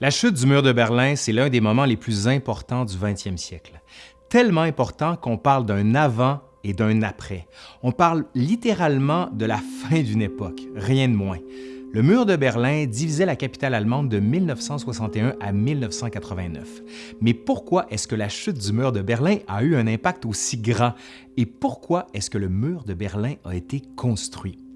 La chute du mur de Berlin, c'est l'un des moments les plus importants du 20e siècle. Tellement important qu'on parle d'un avant et d'un après. On parle littéralement de la fin d'une époque, rien de moins. Le mur de Berlin divisait la capitale allemande de 1961 à 1989. Mais pourquoi est-ce que la chute du mur de Berlin a eu un impact aussi grand? Et pourquoi est-ce que le mur de Berlin a été construit?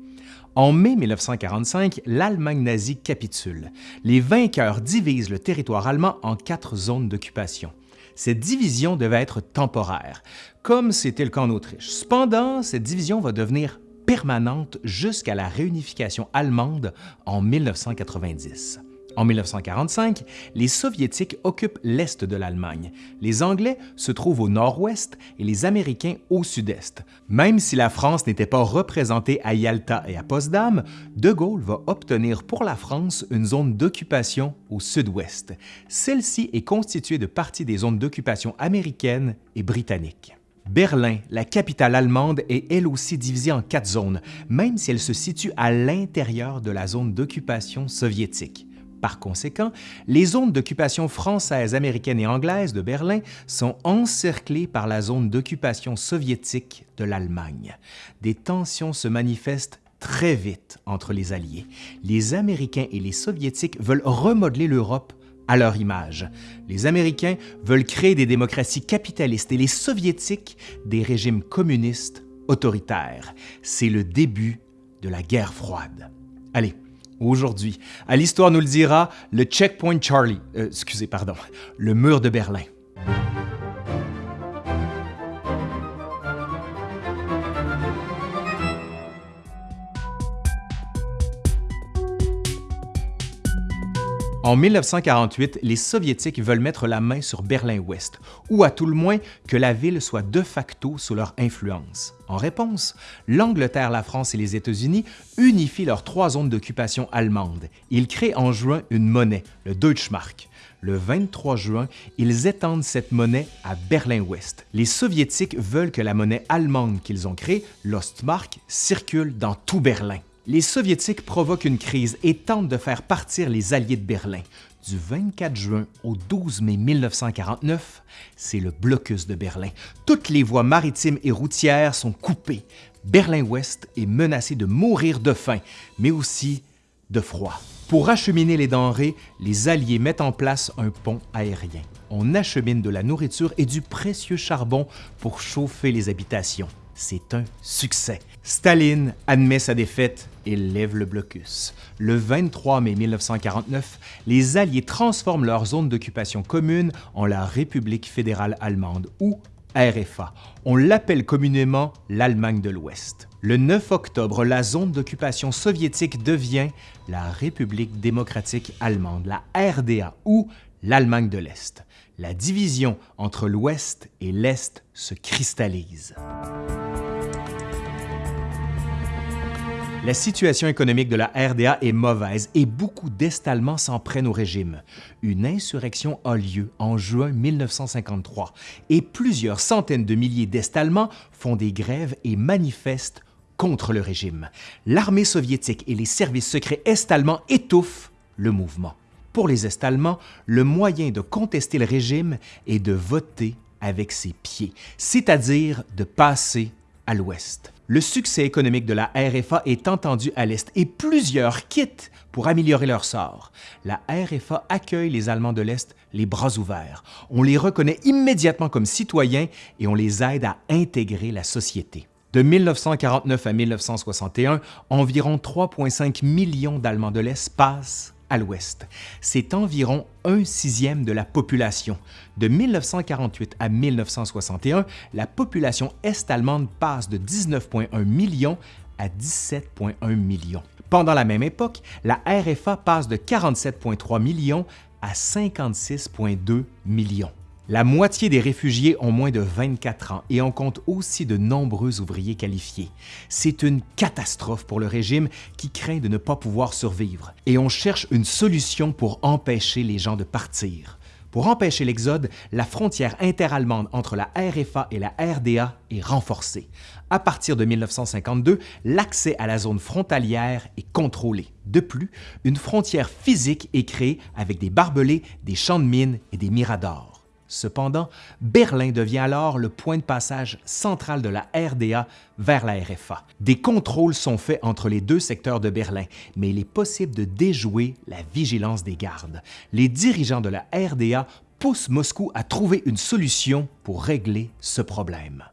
En mai 1945, l'Allemagne nazie capitule. Les vainqueurs divisent le territoire allemand en quatre zones d'occupation. Cette division devait être temporaire, comme c'était le cas en Autriche. Cependant, cette division va devenir permanente jusqu'à la réunification allemande en 1990. En 1945, les Soviétiques occupent l'est de l'Allemagne. Les Anglais se trouvent au nord-ouest et les Américains au sud-est. Même si la France n'était pas représentée à Yalta et à Potsdam, De Gaulle va obtenir pour la France une zone d'occupation au sud-ouest. Celle-ci est constituée de parties des zones d'occupation américaines et britanniques. Berlin, la capitale allemande, est elle aussi divisée en quatre zones, même si elle se situe à l'intérieur de la zone d'occupation soviétique. Par conséquent, les zones d'occupation française, américaine et anglaise de Berlin sont encerclées par la zone d'occupation soviétique de l'Allemagne. Des tensions se manifestent très vite entre les Alliés. Les Américains et les Soviétiques veulent remodeler l'Europe à leur image. Les Américains veulent créer des démocraties capitalistes et les Soviétiques des régimes communistes autoritaires. C'est le début de la guerre froide. Allez, aujourd'hui. À l'Histoire nous le dira, le Checkpoint Charlie, euh, excusez, pardon, le mur de Berlin. En 1948, les Soviétiques veulent mettre la main sur Berlin-Ouest, ou à tout le moins que la ville soit de facto sous leur influence. En réponse, l'Angleterre, la France et les États-Unis unifient leurs trois zones d'occupation allemandes. Ils créent en juin une monnaie, le Deutschmark. Le 23 juin, ils étendent cette monnaie à Berlin-Ouest. Les Soviétiques veulent que la monnaie allemande qu'ils ont créée, l'Ostmark, circule dans tout Berlin les Soviétiques provoquent une crise et tentent de faire partir les Alliés de Berlin. Du 24 juin au 12 mai 1949, c'est le blocus de Berlin. Toutes les voies maritimes et routières sont coupées. Berlin-Ouest est menacé de mourir de faim, mais aussi de froid. Pour acheminer les denrées, les Alliés mettent en place un pont aérien. On achemine de la nourriture et du précieux charbon pour chauffer les habitations c'est un succès. Staline admet sa défaite et lève le blocus. Le 23 mai 1949, les Alliés transforment leur zone d'occupation commune en la République fédérale allemande, ou RFA. On l'appelle communément l'Allemagne de l'Ouest. Le 9 octobre, la zone d'occupation soviétique devient la République démocratique allemande, la RDA, ou l'Allemagne de l'Est. La division entre l'Ouest et l'Est se cristallise. La situation économique de la RDA est mauvaise et beaucoup d'Est-Allemands s'en prennent au régime. Une insurrection a lieu en juin 1953 et plusieurs centaines de milliers d'Est-Allemands font des grèves et manifestent contre le régime. L'armée soviétique et les services secrets est-allemands étouffent le mouvement. Pour les Est-Allemands, le moyen de contester le régime est de voter avec ses pieds, c'est-à-dire de passer à l'Ouest. Le succès économique de la RFA est entendu à l'Est et plusieurs quittent pour améliorer leur sort. La RFA accueille les Allemands de l'Est les bras ouverts. On les reconnaît immédiatement comme citoyens et on les aide à intégrer la société. De 1949 à 1961, environ 3,5 millions d'Allemands de l'Est passent à l'ouest. C'est environ un sixième de la population. De 1948 à 1961, la population est-allemande passe de 19,1 millions à 17,1 millions. Pendant la même époque, la RFA passe de 47,3 millions à 56,2 millions. La moitié des réfugiés ont moins de 24 ans et on compte aussi de nombreux ouvriers qualifiés. C'est une catastrophe pour le régime qui craint de ne pas pouvoir survivre et on cherche une solution pour empêcher les gens de partir. Pour empêcher l'exode, la frontière interallemande entre la RFA et la RDA est renforcée. À partir de 1952, l'accès à la zone frontalière est contrôlé. De plus, une frontière physique est créée avec des barbelés, des champs de mines et des miradors. Cependant, Berlin devient alors le point de passage central de la RDA vers la RFA. Des contrôles sont faits entre les deux secteurs de Berlin, mais il est possible de déjouer la vigilance des gardes. Les dirigeants de la RDA poussent Moscou à trouver une solution pour régler ce problème.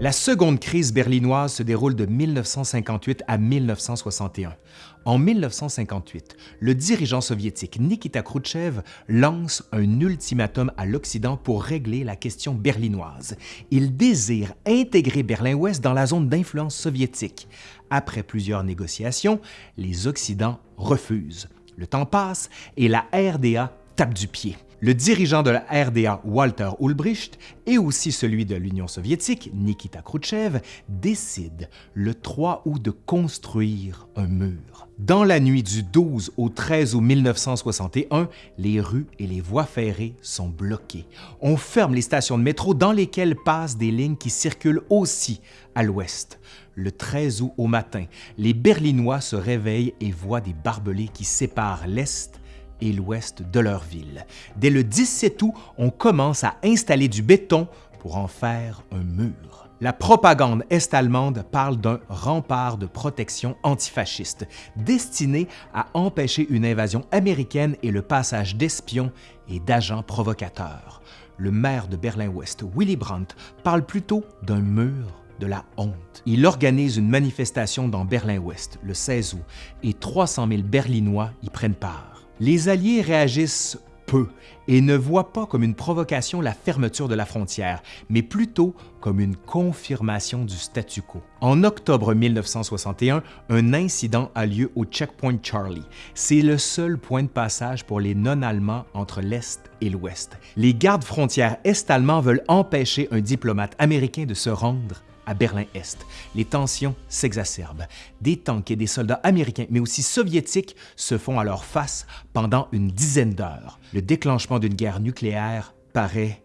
La seconde crise berlinoise se déroule de 1958 à 1961. En 1958, le dirigeant soviétique Nikita Khrouchtchev lance un ultimatum à l'Occident pour régler la question berlinoise. Il désire intégrer Berlin-Ouest dans la zone d'influence soviétique. Après plusieurs négociations, les Occidents refusent. Le temps passe et la RDA tape du pied. Le dirigeant de la RDA, Walter Ulbricht, et aussi celui de l'Union soviétique, Nikita Khrouchtchev, décident le 3 août de construire un mur. Dans la nuit du 12 au 13 août 1961, les rues et les voies ferrées sont bloquées. On ferme les stations de métro dans lesquelles passent des lignes qui circulent aussi à l'ouest. Le 13 août au matin, les Berlinois se réveillent et voient des barbelés qui séparent l'est et l'ouest de leur ville. Dès le 17 août, on commence à installer du béton pour en faire un mur. La propagande est-allemande parle d'un rempart de protection antifasciste destiné à empêcher une invasion américaine et le passage d'espions et d'agents provocateurs. Le maire de Berlin-Ouest, Willy Brandt, parle plutôt d'un mur de la honte. Il organise une manifestation dans Berlin-Ouest le 16 août et 300 000 Berlinois y prennent part. Les Alliés réagissent peu et ne voient pas comme une provocation la fermeture de la frontière, mais plutôt comme une confirmation du statu quo. En octobre 1961, un incident a lieu au Checkpoint Charlie. C'est le seul point de passage pour les non-allemands entre l'Est et l'Ouest. Les gardes frontières est-allemands veulent empêcher un diplomate américain de se rendre à Berlin-Est. Les tensions s'exacerbent. Des tanks et des soldats américains, mais aussi soviétiques, se font alors face pendant une dizaine d'heures. Le déclenchement d'une guerre nucléaire paraît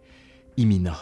imminent.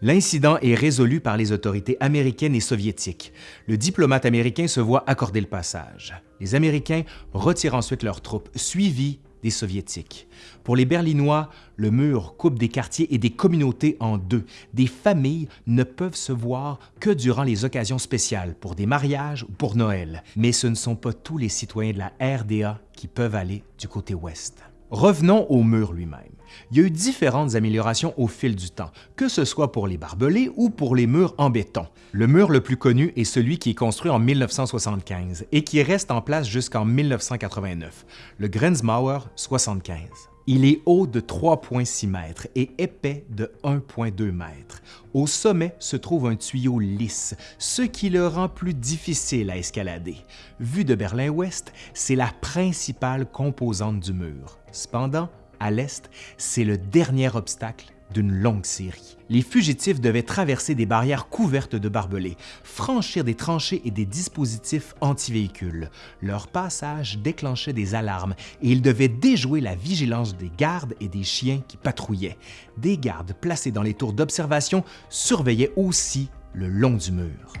L'incident est résolu par les autorités américaines et soviétiques. Le diplomate américain se voit accorder le passage. Les Américains retirent ensuite leurs troupes, suivis des Soviétiques. Pour les Berlinois, le mur coupe des quartiers et des communautés en deux. Des familles ne peuvent se voir que durant les occasions spéciales, pour des mariages ou pour Noël. Mais ce ne sont pas tous les citoyens de la RDA qui peuvent aller du côté ouest. Revenons au mur lui-même. Il y a eu différentes améliorations au fil du temps, que ce soit pour les barbelés ou pour les murs en béton. Le mur le plus connu est celui qui est construit en 1975 et qui reste en place jusqu'en 1989, le Grenzmauer 75. Il est haut de 3,6 mètres et épais de 1,2 mètres. Au sommet se trouve un tuyau lisse, ce qui le rend plus difficile à escalader. Vu de Berlin-Ouest, c'est la principale composante du mur. Cependant, à l'est, c'est le dernier obstacle d'une longue série. Les fugitifs devaient traverser des barrières couvertes de barbelés, franchir des tranchées et des dispositifs anti-véhicules. Leur passage déclenchait des alarmes et ils devaient déjouer la vigilance des gardes et des chiens qui patrouillaient. Des gardes placés dans les tours d'observation surveillaient aussi le long du mur.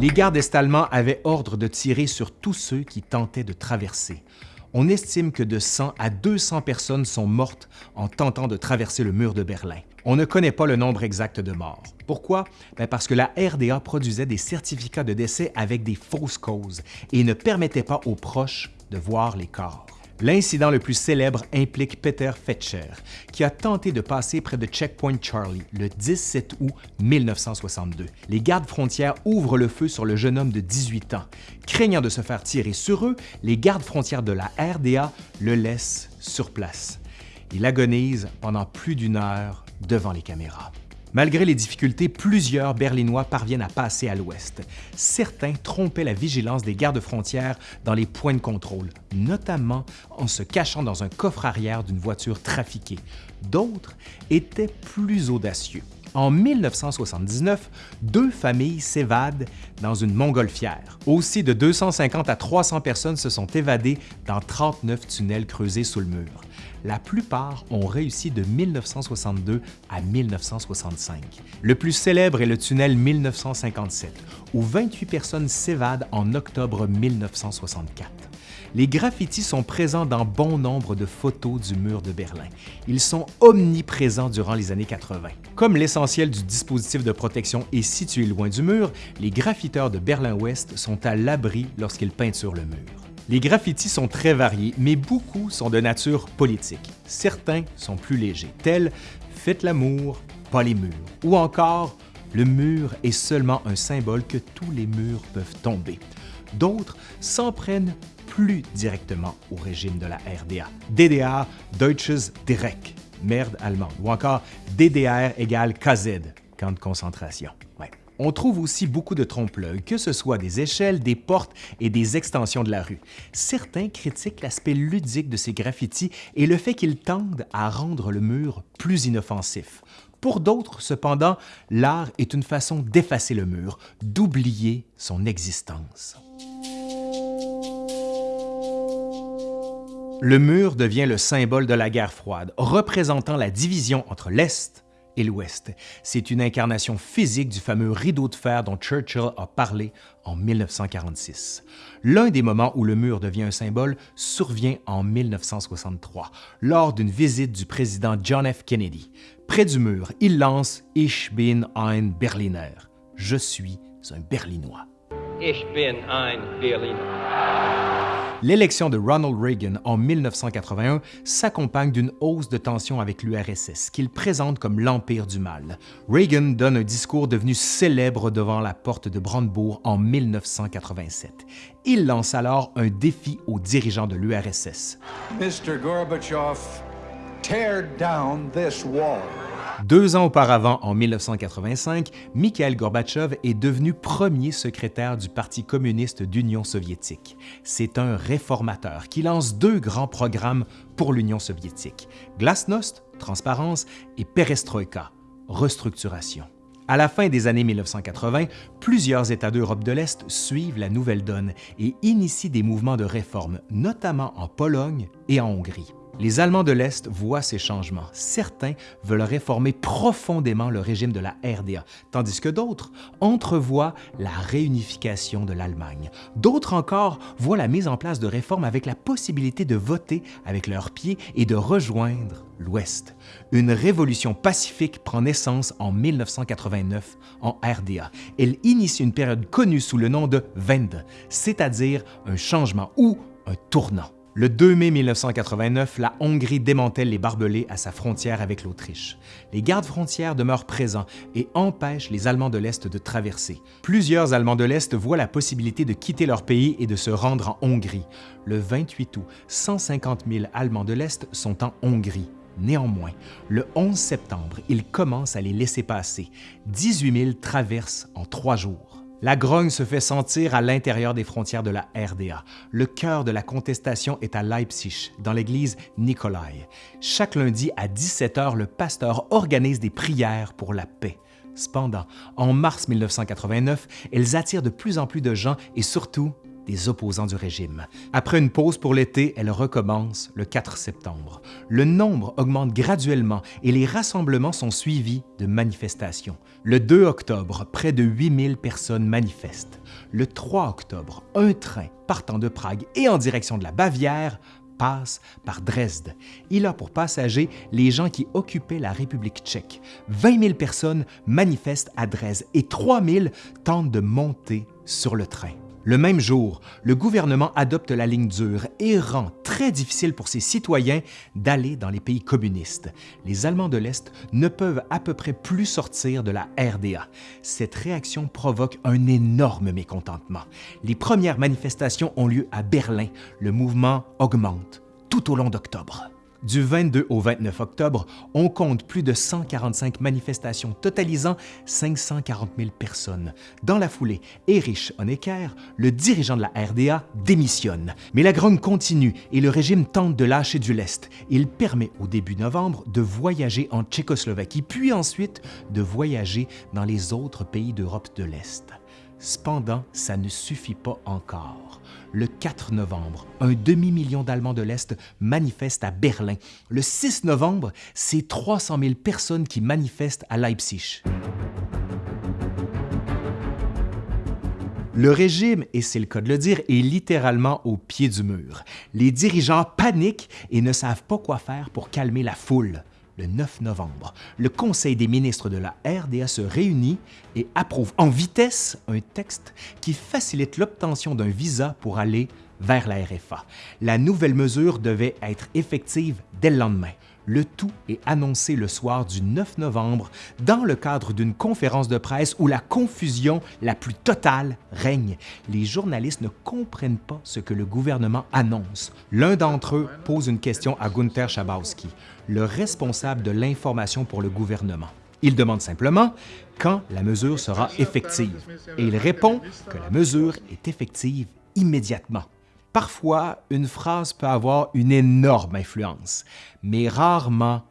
Les gardes est-allemands avaient ordre de tirer sur tous ceux qui tentaient de traverser on estime que de 100 à 200 personnes sont mortes en tentant de traverser le mur de Berlin. On ne connaît pas le nombre exact de morts. Pourquoi? Ben, parce que la RDA produisait des certificats de décès avec des fausses causes et ne permettait pas aux proches de voir les corps. L'incident le plus célèbre implique Peter Fetscher, qui a tenté de passer près de Checkpoint Charlie le 17 août 1962. Les gardes frontières ouvrent le feu sur le jeune homme de 18 ans. Craignant de se faire tirer sur eux, les gardes frontières de la RDA le laissent sur place. Il agonise pendant plus d'une heure devant les caméras. Malgré les difficultés, plusieurs Berlinois parviennent à passer à l'ouest. Certains trompaient la vigilance des gardes frontières dans les points de contrôle, notamment en se cachant dans un coffre arrière d'une voiture trafiquée. D'autres étaient plus audacieux. En 1979, deux familles s'évadent dans une montgolfière. Aussi, de 250 à 300 personnes se sont évadées dans 39 tunnels creusés sous le mur. La plupart ont réussi de 1962 à 1965. Le plus célèbre est le tunnel 1957, où 28 personnes s'évadent en octobre 1964. Les graffitis sont présents dans bon nombre de photos du mur de Berlin. Ils sont omniprésents durant les années 80. Comme l'essentiel du dispositif de protection est situé loin du mur, les graffiteurs de Berlin-Ouest sont à l'abri lorsqu'ils peinturent le mur. Les graffitis sont très variés, mais beaucoup sont de nature politique. Certains sont plus légers, tels « Faites l'amour, pas les murs » ou encore « Le mur est seulement un symbole que tous les murs peuvent tomber ». D'autres s'en prennent plus directement au régime de la RDA. DDR, Deutsches Direkt, merde allemande, ou encore DDR égale KZ, camp de concentration. On trouve aussi beaucoup de trompe-l'œil, que ce soit des échelles, des portes et des extensions de la rue. Certains critiquent l'aspect ludique de ces graffitis et le fait qu'ils tendent à rendre le mur plus inoffensif. Pour d'autres, cependant, l'art est une façon d'effacer le mur, d'oublier son existence. Le mur devient le symbole de la guerre froide, représentant la division entre l'Est et l'Ouest. C'est une incarnation physique du fameux rideau de fer dont Churchill a parlé en 1946. L'un des moments où le mur devient un symbole survient en 1963, lors d'une visite du président John F. Kennedy. Près du mur, il lance « Ich bin ein Berliner »« Je suis un Berlinois ». Ich bin ein Berliner. L'élection de Ronald Reagan en 1981 s'accompagne d'une hausse de tension avec l'URSS, qu'il présente comme l'empire du mal. Reagan donne un discours devenu célèbre devant la porte de Brandebourg en 1987. Il lance alors un défi aux dirigeants de l'URSS. Mr. Gorbachev, tear down this wall. Deux ans auparavant, en 1985, Mikhail Gorbatchev est devenu premier secrétaire du Parti communiste d'Union soviétique. C'est un réformateur qui lance deux grands programmes pour l'Union soviétique, Glasnost, transparence, et Perestroïka, restructuration. À la fin des années 1980, plusieurs États d'Europe de l'Est suivent la nouvelle donne et initient des mouvements de réforme, notamment en Pologne et en Hongrie. Les Allemands de l'Est voient ces changements. Certains veulent réformer profondément le régime de la RDA, tandis que d'autres entrevoient la réunification de l'Allemagne. D'autres encore voient la mise en place de réformes avec la possibilité de voter avec leurs pieds et de rejoindre l'Ouest. Une révolution pacifique prend naissance en 1989 en RDA. Elle initie une période connue sous le nom de Wende, c'est-à-dire un changement ou un tournant. Le 2 mai 1989, la Hongrie démantèle les barbelés à sa frontière avec l'Autriche. Les gardes frontières demeurent présents et empêchent les Allemands de l'Est de traverser. Plusieurs Allemands de l'Est voient la possibilité de quitter leur pays et de se rendre en Hongrie. Le 28 août, 150 000 Allemands de l'Est sont en Hongrie. Néanmoins, le 11 septembre, ils commencent à les laisser passer. 18 000 traversent en trois jours. La grogne se fait sentir à l'intérieur des frontières de la RDA. Le cœur de la contestation est à Leipzig, dans l'église Nikolai. Chaque lundi à 17 h, le pasteur organise des prières pour la paix. Cependant, en mars 1989, elles attirent de plus en plus de gens et surtout des opposants du régime. Après une pause pour l'été, elle recommence le 4 septembre. Le nombre augmente graduellement et les rassemblements sont suivis de manifestations. Le 2 octobre, près de 8000 personnes manifestent. Le 3 octobre, un train partant de Prague et en direction de la Bavière passe par Dresde. Il a pour passagers les gens qui occupaient la République tchèque. 20 000 personnes manifestent à Dresde et 3 000 tentent de monter sur le train. Le même jour, le gouvernement adopte la ligne dure et rend très difficile pour ses citoyens d'aller dans les pays communistes. Les Allemands de l'Est ne peuvent à peu près plus sortir de la RDA. Cette réaction provoque un énorme mécontentement. Les premières manifestations ont lieu à Berlin. Le mouvement augmente tout au long d'octobre. Du 22 au 29 octobre, on compte plus de 145 manifestations totalisant 540 000 personnes. Dans la foulée, Erich Honecker, le dirigeant de la RDA, démissionne. Mais la grogne continue et le régime tente de lâcher du lest. Il permet au début novembre de voyager en Tchécoslovaquie, puis ensuite de voyager dans les autres pays d'Europe de l'Est. Cependant, ça ne suffit pas encore. Le 4 novembre, un demi-million d'Allemands de l'Est manifestent à Berlin. Le 6 novembre, c'est 300 000 personnes qui manifestent à Leipzig. Le régime, et c'est le cas de le dire, est littéralement au pied du mur. Les dirigeants paniquent et ne savent pas quoi faire pour calmer la foule le 9 novembre, le Conseil des ministres de la RDA se réunit et approuve en vitesse un texte qui facilite l'obtention d'un visa pour aller vers la RFA. La nouvelle mesure devait être effective dès le lendemain. Le tout est annoncé le soir du 9 novembre dans le cadre d'une conférence de presse où la confusion la plus totale règne. Les journalistes ne comprennent pas ce que le gouvernement annonce. L'un d'entre eux pose une question à Gunther Schabowski, le responsable de l'information pour le gouvernement. Il demande simplement quand la mesure sera effective et il répond que la mesure est effective immédiatement. Parfois, une phrase peut avoir une énorme influence, mais rarement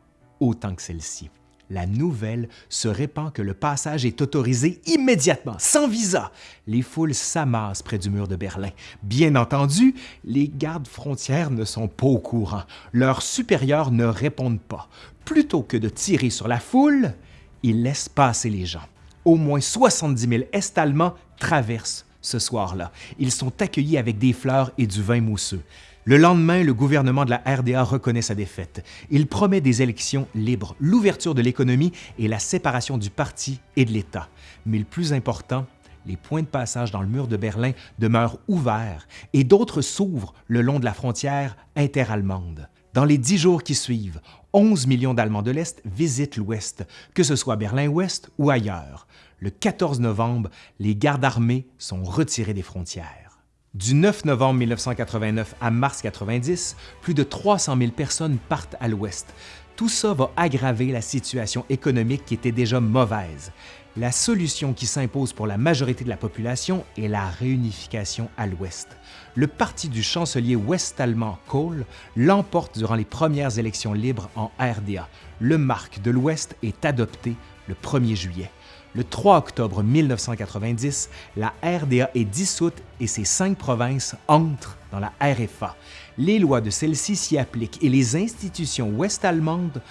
autant que celle-ci. La nouvelle se répand que le passage est autorisé immédiatement, sans visa. Les foules s'amassent près du mur de Berlin. Bien entendu, les gardes frontières ne sont pas au courant. Leurs supérieurs ne répondent pas. Plutôt que de tirer sur la foule, ils laissent passer les gens. Au moins 70 000 Est-Allemands traversent ce soir-là. Ils sont accueillis avec des fleurs et du vin mousseux. Le lendemain, le gouvernement de la RDA reconnaît sa défaite. Il promet des élections libres, l'ouverture de l'économie et la séparation du parti et de l'État. Mais le plus important, les points de passage dans le mur de Berlin demeurent ouverts et d'autres s'ouvrent le long de la frontière interallemande. Dans les dix jours qui suivent, 11 millions d'Allemands de l'Est visitent l'Ouest, que ce soit Berlin-Ouest ou ailleurs. Le 14 novembre, les gardes armés sont retirés des frontières. Du 9 novembre 1989 à mars 90, plus de 300 000 personnes partent à l'Ouest. Tout ça va aggraver la situation économique qui était déjà mauvaise. La solution qui s'impose pour la majorité de la population est la réunification à l'Ouest. Le parti du chancelier ouest-allemand Kohl l'emporte durant les premières élections libres en RDA. Le marque de l'Ouest est adopté le 1er juillet. Le 3 octobre 1990, la RDA est dissoute et ses cinq provinces entrent dans la RFA. Les lois de celle-ci s'y appliquent et les institutions ouest-allemandes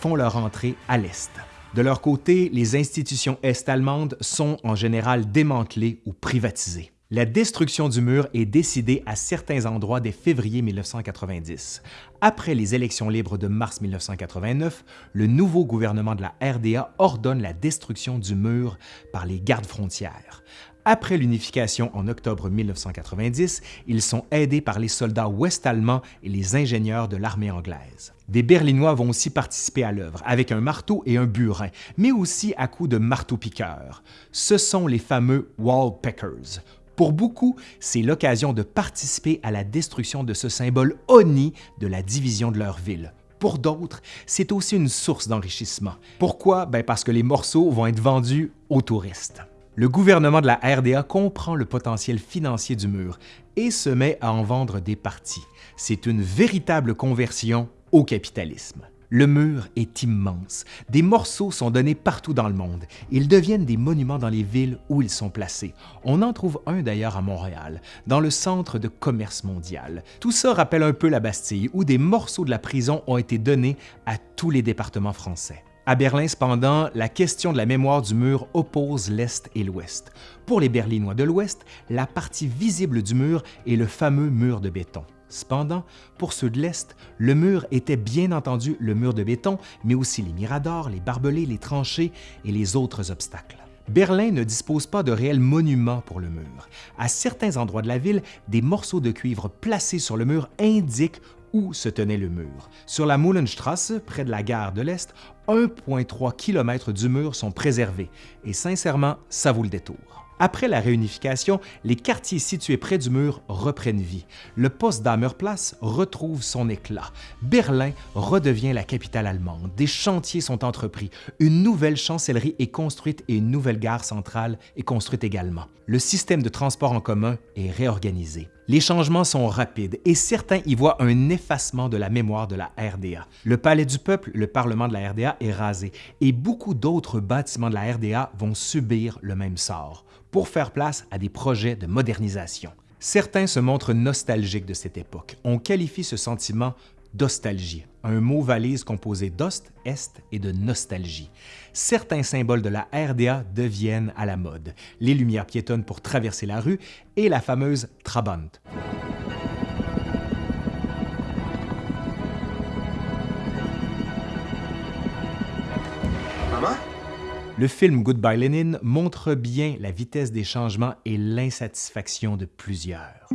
font leur entrée à l'Est. De leur côté, les institutions est-allemandes sont en général démantelées ou privatisées. La destruction du mur est décidée à certains endroits dès février 1990. Après les élections libres de mars 1989, le nouveau gouvernement de la RDA ordonne la destruction du mur par les gardes frontières. Après l'unification en octobre 1990, ils sont aidés par les soldats ouest-allemands et les ingénieurs de l'armée anglaise. Des Berlinois vont aussi participer à l'œuvre avec un marteau et un burin, mais aussi à coups de marteau-piqueur. Ce sont les fameux Wallpeckers. Pour beaucoup, c'est l'occasion de participer à la destruction de ce symbole honni de la division de leur ville. Pour d'autres, c'est aussi une source d'enrichissement. Pourquoi? Ben parce que les morceaux vont être vendus aux touristes. Le gouvernement de la RDA comprend le potentiel financier du mur et se met à en vendre des parties. C'est une véritable conversion au capitalisme. Le mur est immense. Des morceaux sont donnés partout dans le monde. Ils deviennent des monuments dans les villes où ils sont placés. On en trouve un d'ailleurs à Montréal, dans le centre de commerce mondial. Tout ça rappelle un peu la Bastille, où des morceaux de la prison ont été donnés à tous les départements français. À Berlin, cependant, la question de la mémoire du mur oppose l'Est et l'Ouest. Pour les Berlinois de l'Ouest, la partie visible du mur est le fameux mur de béton. Cependant, pour ceux de l'Est, le mur était bien entendu le mur de béton, mais aussi les miradors, les barbelés, les tranchées et les autres obstacles. Berlin ne dispose pas de réels monuments pour le mur. À certains endroits de la ville, des morceaux de cuivre placés sur le mur indiquent où se tenait le mur. Sur la Mullenstrasse, près de la gare de l'Est, 1,3 km du mur sont préservés et sincèrement, ça vaut le détour. Après la réunification, les quartiers situés près du mur reprennent vie. Le Potsdamer-Place retrouve son éclat. Berlin redevient la capitale allemande. Des chantiers sont entrepris. Une nouvelle chancellerie est construite et une nouvelle gare centrale est construite également. Le système de transport en commun est réorganisé. Les changements sont rapides et certains y voient un effacement de la mémoire de la RDA. Le Palais du Peuple, le Parlement de la RDA, est rasé et beaucoup d'autres bâtiments de la RDA vont subir le même sort pour faire place à des projets de modernisation. Certains se montrent nostalgiques de cette époque. On qualifie ce sentiment d'ostalgie, un mot valise composé d'ost, est et de nostalgie. Certains symboles de la RDA deviennent à la mode, les lumières piétonnes pour traverser la rue et la fameuse Trabant. Le film Goodbye Lenin montre bien la vitesse des changements et l'insatisfaction de plusieurs.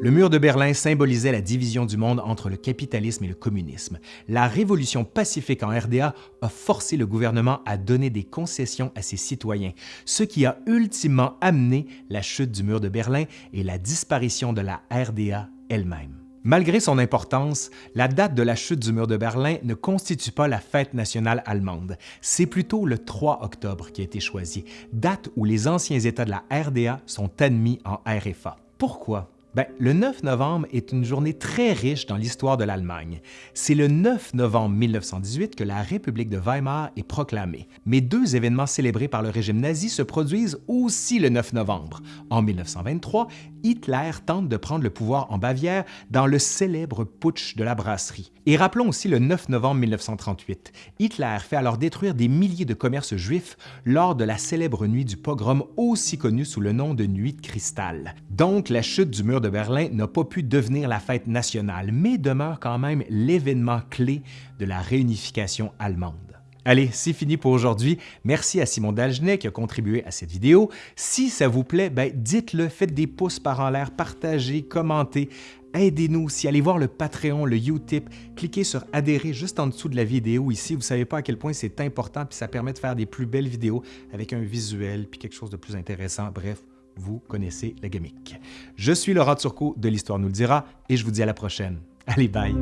Le mur de Berlin symbolisait la division du monde entre le capitalisme et le communisme. La révolution pacifique en RDA a forcé le gouvernement à donner des concessions à ses citoyens, ce qui a ultimement amené la chute du mur de Berlin et la disparition de la RDA elle-même. Malgré son importance, la date de la chute du mur de Berlin ne constitue pas la fête nationale allemande. C'est plutôt le 3 octobre qui a été choisi, date où les anciens États de la RDA sont admis en RFA. Pourquoi? Ben, le 9 novembre est une journée très riche dans l'histoire de l'Allemagne. C'est le 9 novembre 1918 que la République de Weimar est proclamée. Mais deux événements célébrés par le régime nazi se produisent aussi le 9 novembre. En 1923, Hitler tente de prendre le pouvoir en Bavière dans le célèbre putsch de la brasserie. Et rappelons aussi le 9 novembre 1938. Hitler fait alors détruire des milliers de commerces juifs lors de la célèbre nuit du pogrom aussi connue sous le nom de Nuit de cristal. Donc la chute du mur de Berlin n'a pas pu devenir la fête nationale, mais demeure quand même l'événement clé de la réunification allemande. Allez, c'est fini pour aujourd'hui. Merci à Simon Dalgenet qui a contribué à cette vidéo. Si ça vous plaît, ben dites-le, faites des pouces par en l'air, partagez, commentez. Aidez-nous aussi, allez voir le Patreon, le Utip, cliquez sur adhérer juste en dessous de la vidéo ici. Vous ne savez pas à quel point c'est important, puis ça permet de faire des plus belles vidéos avec un visuel, puis quelque chose de plus intéressant. Bref, vous connaissez la gamique. Je suis Laurent Turcot de l'Histoire nous le dira et je vous dis à la prochaine. Allez, bye!